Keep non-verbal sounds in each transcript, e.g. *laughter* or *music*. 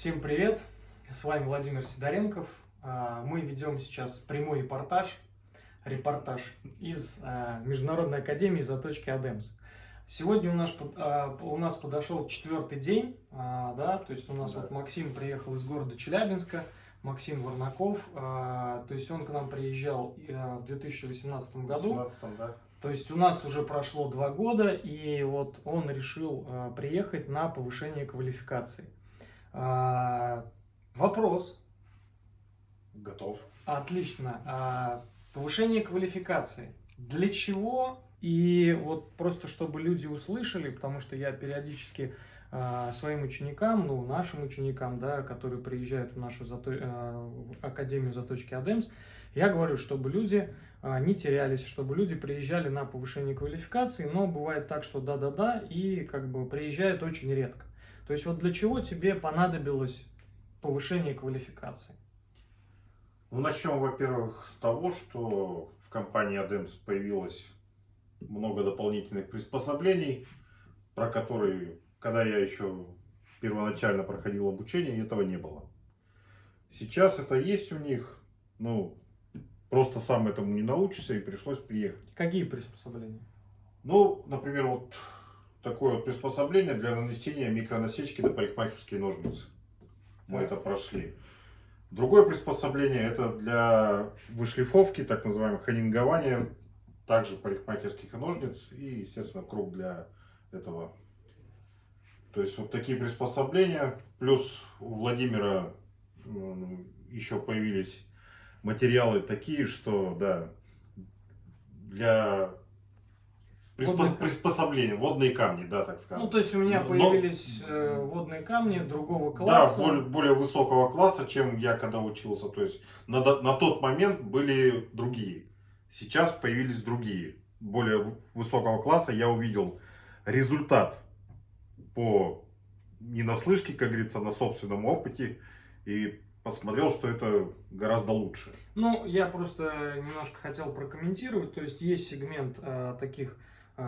Всем привет! С вами Владимир Сидоренков. А, мы ведем сейчас прямой репортаж, репортаж из а, Международной академии Заточки Адемс. Сегодня у нас, а, у нас подошел четвертый день, да, то есть у нас да. вот Максим приехал из города Челябинска, Максим Варнаков, то есть он к нам приезжал в 2018 году. 18, да. То есть у нас уже прошло два года, и вот он решил приехать на повышение квалификации. А, вопрос. Готов. Отлично. А, повышение квалификации. Для чего? И вот просто чтобы люди услышали, потому что я периодически а, своим ученикам, ну, нашим ученикам, да, которые приезжают в нашу зато... Академию заточки Адемс, я говорю, чтобы люди не терялись, чтобы люди приезжали на повышение квалификации, но бывает так, что да-да-да, и как бы приезжают очень редко. То есть вот для чего тебе понадобилось повышение квалификации? Ну, начнем, во-первых, с того, что в компании ADEMS появилось много дополнительных приспособлений, про которые, когда я еще первоначально проходил обучение, этого не было. Сейчас это есть у них, ну, просто сам этому не научишься и пришлось приехать. Какие приспособления? Ну, например, вот такое вот приспособление для нанесения микронасечки на парикмахерские ножницы. Мы да. это прошли. Другое приспособление это для вышлифовки, так называемого ханингования, также парикмахерских ножниц и, естественно, круг для этого. То есть вот такие приспособления. Плюс у Владимира еще появились материалы такие, что, да, для приспос... приспособления, водные камни, да, так скажем. Ну, то есть у меня появились Но... Э, водные камни другого класса. Да, более, более высокого класса, чем я когда учился. То есть на, на тот момент были другие. Сейчас появились другие, более высокого класса. Я увидел результат по не на слышке, как говорится, на собственном опыте. И посмотрел, что это гораздо лучше. Ну, я просто немножко хотел прокомментировать. То есть есть сегмент э, таких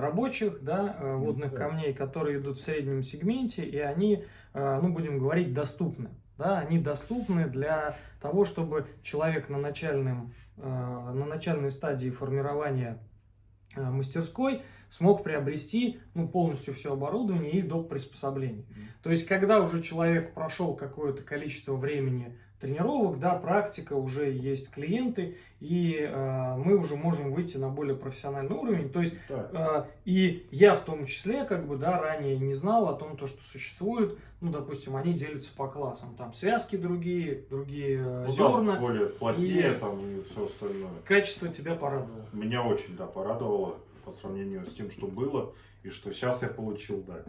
рабочих, да, э, водных да. камней, которые идут в среднем сегменте, и они, э, ну, будем говорить, доступны. Да, они доступны для того, чтобы человек на, начальном, на начальной стадии формирования мастерской смог приобрести ну, полностью все оборудование и доп. приспособлений. Mm -hmm. То есть, когда уже человек прошел какое-то количество времени тренировок, да, практика, уже есть клиенты, и э, мы уже можем выйти на более профессиональный уровень. То есть, э, и я в том числе, как бы, да, ранее не знал о том, то, что существует, ну, допустим, они делятся по классам, там связки другие, другие э, ну, зерна. Да, более плотнее и там и все остальное. Качество тебя порадовало? Меня очень, да, порадовало по сравнению с тем, что было, и что сейчас я получил, да.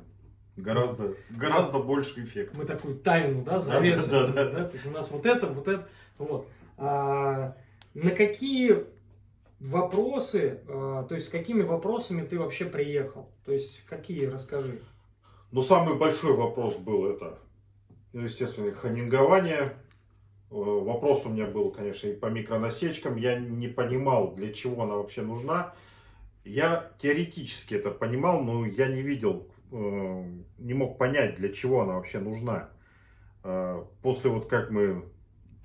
Гораздо, гораздо больше эффект. Мы такую тайну, да, завесу. Да, да, да, да. То есть у нас вот это, вот это, вот. А, на какие вопросы, а, то есть с какими вопросами ты вообще приехал? То есть какие, расскажи. Ну, самый большой вопрос был это, ну, естественно, ханингование. Э, вопрос у меня был, конечно, и по микронасечкам. Я не понимал, для чего она вообще нужна. Я теоретически это понимал, но я не видел Э, не мог понять, для чего она вообще нужна. Э, после вот как мы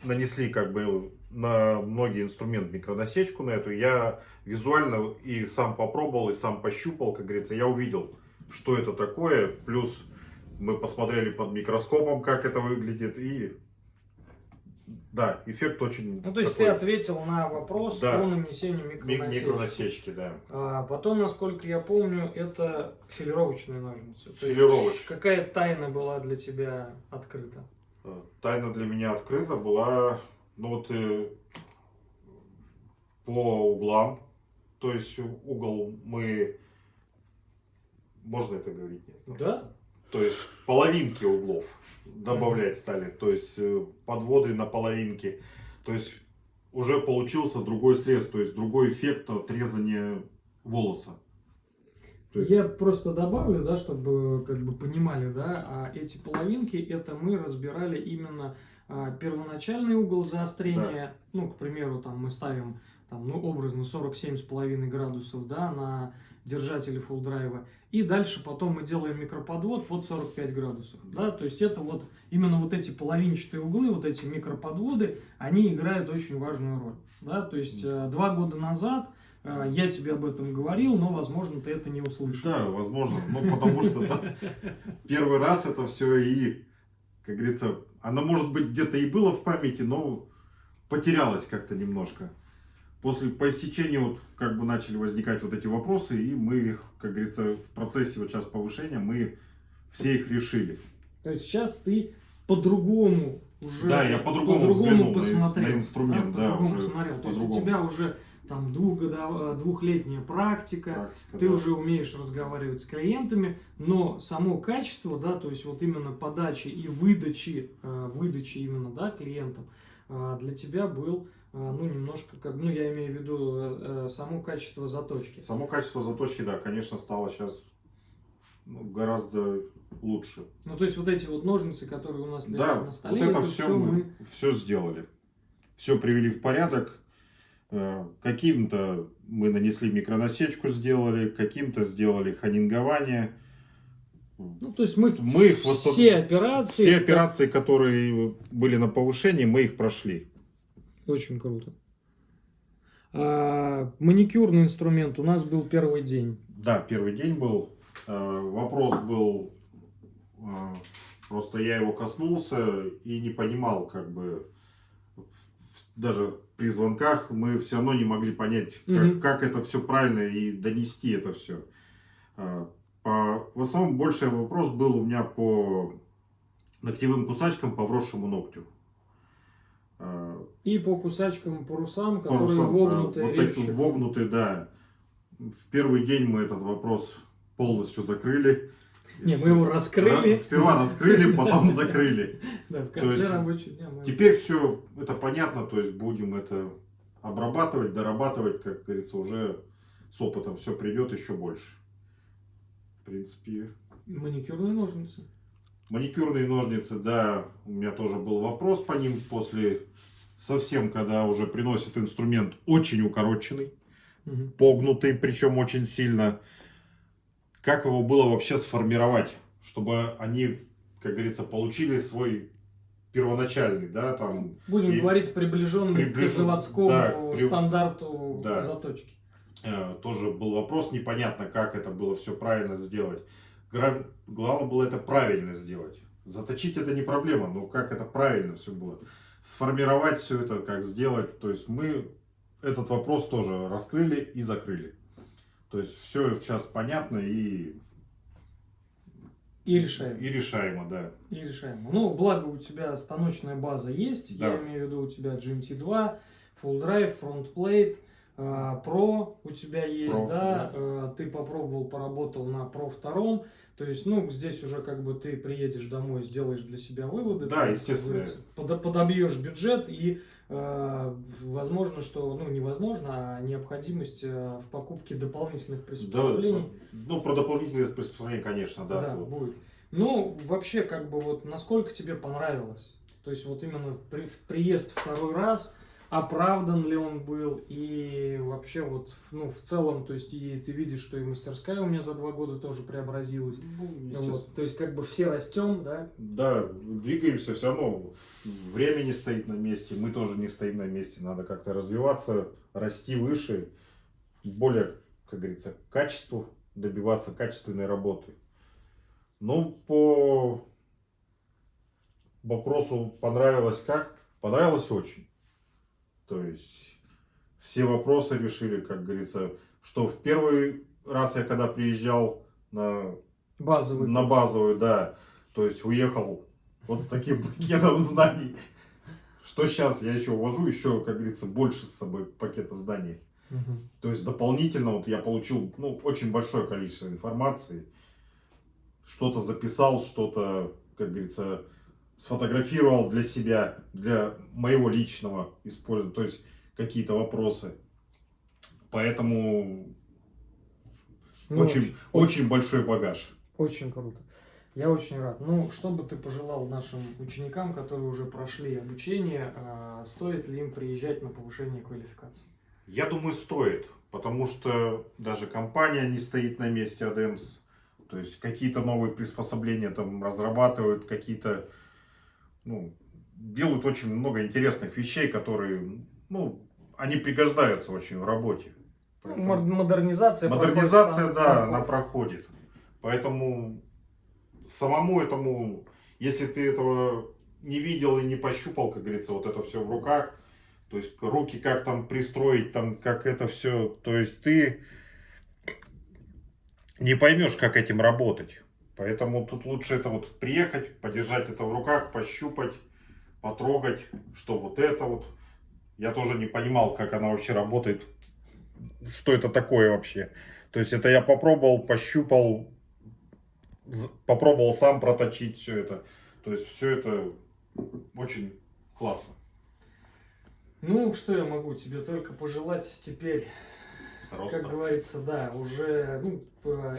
нанесли как бы на многие инструменты микронасечку на эту, я визуально и сам попробовал, и сам пощупал, как говорится, я увидел, что это такое, плюс мы посмотрели под микроскопом, как это выглядит, и да, эффект очень... Ну, то есть такой... ты ответил на вопрос да. по нанесению микронасечки. Микронасечки, да. А потом, насколько я помню, это филировочные ножницы. Филировочные. Какая тайна была для тебя открыта? Э, тайна для меня открыта была, ну вот, э, по углам. То есть угол мы... Можно это говорить? Нет? Да. То есть половинки углов добавлять стали, то есть э, подводы на половинки. То есть уже получился другой срез, то есть другой эффект отрезания волоса. Есть... Я просто добавлю, да, чтобы как бы понимали, да, а эти половинки, это мы разбирали именно а, первоначальный угол заострения, ну, к примеру, там мы ставим там, ну, образно 47,5 градусов, да, на держателе full драйва. И дальше потом мы делаем микроподвод под 45 градусов, да, то есть это вот именно вот эти половинчатые углы, вот эти микроподводы, они играют очень важную роль, да, то есть э, два года назад я тебе об этом говорил, но, возможно, ты это не услышал. Да, возможно, ну, потому что первый раз это все и, как говорится, оно, может быть, где-то и было в памяти, но потерялось как-то немножко после по истечению вот как бы начали возникать вот эти вопросы, и мы их, как говорится, в процессе вот сейчас повышения, мы все их решили. То есть сейчас ты по-другому уже да, я по-другому по посмотрел, на, инструмент, да, по-другому посмотрел. То есть у тебя уже там двухгодов, двухлетняя практика, практика ты да. уже умеешь разговаривать с клиентами, но само качество, да, то есть вот именно подачи и выдачи, э, выдачи именно, да, клиентам, э, для тебя был ну, немножко, как, ну, я имею в виду э, э, само качество заточки. Само качество заточки, да, конечно, стало сейчас ну, гораздо лучше. Ну, то есть, вот эти вот ножницы, которые у нас лежат да, на столе, вот это, это все, все мы, мы все сделали. Все привели в порядок. Э, каким-то мы нанесли микронасечку, сделали, каким-то сделали ханингование. Ну, то есть мы, мы их все вот, операции... Все операции, которые были на повышении, мы их прошли. Очень круто. А, маникюрный инструмент у нас был первый день. Да, первый день был. А, вопрос был, а, просто я его коснулся и не понимал, как бы, даже при звонках мы все равно не могли понять, как, угу. как это все правильно и донести это все. А, по, в основном больше вопрос был у меня по ногтевым кусачкам по вросшему ногтю. И по кусачкам, парусам, которые парусам, вогнутые. Вот такие вогнутые, да. В первый день мы этот вопрос полностью закрыли. Не, мы его раскрыли. Сперва раскрыли, *laughs* потом закрыли. Да, в конце рабочего дня Теперь все это понятно, то есть будем это обрабатывать, дорабатывать, как говорится, уже с опытом все придет еще больше. В принципе. Маникюрные ножницы. Маникюрные ножницы, да, у меня тоже был вопрос по ним после совсем, когда уже приносит инструмент очень укороченный, угу. погнутый, причем очень сильно. Как его было вообще сформировать, чтобы они, как говорится, получили свой первоначальный, да, там... Будем и говорить приближенный приближен... к заводскому да, при... стандарту да. заточки. Э, тоже был вопрос, непонятно, как это было все правильно сделать. Главное было это правильно сделать. Заточить это не проблема, но как это правильно все было. Сформировать все это, как сделать. То есть мы этот вопрос тоже раскрыли и закрыли. То есть все сейчас понятно и... И решаемо. И решаемо, да. И решаемо. Ну, благо у тебя станочная база есть. Да. Я имею в виду у тебя GMT2, Full Drive, Front Plate. Pro у тебя есть, Pro, да, да, э, ты попробовал, поработал на Pro втором, то есть, ну, здесь уже как бы ты приедешь домой, сделаешь для себя выводы. Да, естественно. Под, подобьешь бюджет и э, возможно, что, ну, невозможно, а необходимость э, в покупке дополнительных приспособлений. Да, ну, про дополнительные приспособления, конечно, да. Да, будет. Ну, вообще, как бы вот, насколько тебе понравилось? То есть, вот именно при, приезд второй раз – оправдан ли он был, и вообще вот, ну, в целом, то есть, и ты видишь, что и мастерская у меня за два года тоже преобразилась. Ну, вот, то есть, как бы все растем, да? Да, двигаемся все равно, время не стоит на месте, мы тоже не стоим на месте, надо как-то развиваться, расти выше, более, как говорится, качеству, добиваться качественной работы. Ну, по вопросу понравилось как? Понравилось очень. То есть все вопросы решили, как говорится, что в первый раз я когда приезжал на базовую, на базовую, да, то есть уехал вот с таким *laughs* пакетом знаний. Что сейчас я еще увожу, еще, как говорится, больше с собой пакета знаний. Угу. То есть дополнительно вот я получил ну, очень большое количество информации. Что-то записал, что-то, как говорится, сфотографировал для себя, для моего личного использования, то есть какие-то вопросы. Поэтому ну, очень, очень, очень большой багаж. Очень круто. Я очень рад. Ну, что бы ты пожелал нашим ученикам, которые уже прошли обучение, а, стоит ли им приезжать на повышение квалификации? Я думаю, стоит, потому что даже компания не стоит на месте ADEMS. То есть какие-то новые приспособления там разрабатывают, какие-то, ну, делают очень много интересных вещей, которые, ну, они пригождаются очень в работе. Ну, модернизация. Модернизация, да, она проходит. Поэтому самому этому, если ты этого не видел и не пощупал, как говорится, вот это все в руках, то есть руки как там пристроить, там как это все, то есть ты не поймешь, как этим работать. Поэтому тут лучше это вот приехать, подержать это в руках, пощупать, потрогать, что вот это вот. Я тоже не понимал, как она вообще работает, что это такое вообще. То есть это я попробовал, пощупал, попробовал сам проточить все это. То есть все это очень классно. Ну, что я могу тебе только пожелать теперь, Роста. как говорится, да, уже ну,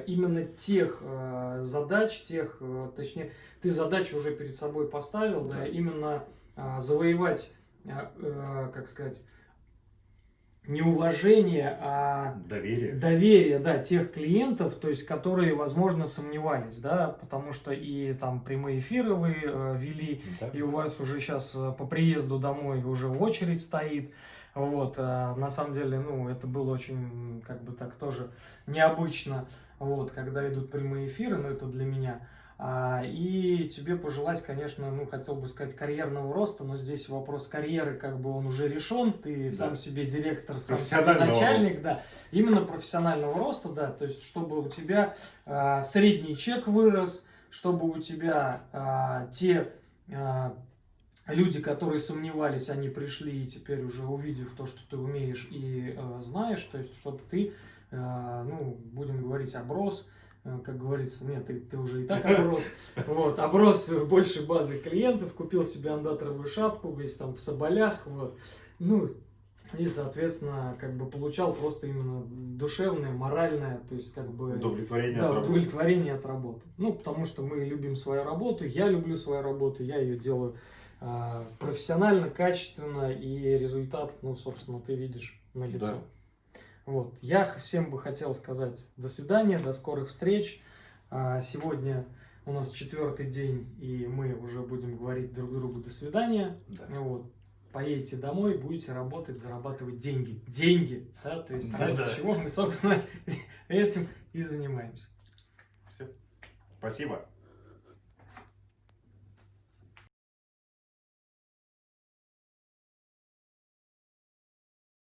именно тех э, задач, тех, э, точнее, ты задачи уже перед собой поставил, да, да именно э, завоевать, э, э, как сказать, не уважение, а доверие. доверие, да, тех клиентов, то есть, которые, возможно, сомневались, да, потому что и там прямые эфиры вы э, вели, да. и у вас уже сейчас по приезду домой уже очередь стоит, вот, а на самом деле, ну, это было очень, как бы так тоже необычно, вот, когда идут прямые эфиры, но это для меня, а, и тебе пожелать, конечно, ну, хотел бы сказать, карьерного роста, но здесь вопрос карьеры, как бы он уже решен, ты да. сам себе директор, сам себе начальник, роста. да, именно профессионального роста, да, то есть, чтобы у тебя а, средний чек вырос, чтобы у тебя а, те а, люди, которые сомневались, они пришли и теперь уже увидев то, что ты умеешь и а, знаешь, то есть, чтобы ты, а, ну, будем говорить, оброс, Э, как говорится, нет, ты, ты уже и так оброс, вот, оброс больше базы клиентов, купил себе андаторовую шапку, весь там в соболях, вот, ну, и, соответственно, как бы получал просто именно душевное, моральное, то есть как бы... Удовлетворение да, от удовлетворение работы. от работы. Ну, потому что мы любим свою работу, я люблю свою работу, я ее делаю э, профессионально, качественно, и результат, ну, собственно, ты видишь на лицо. Да. Вот. Я всем бы хотел сказать до свидания, до скорых встреч. А, сегодня у нас четвертый день, и мы уже будем говорить друг другу до свидания. Да. Вот. Поедете домой, будете работать, зарабатывать деньги. Деньги, да, то есть да, да. чего мы, собственно, *laughs* этим и занимаемся. Все. Спасибо.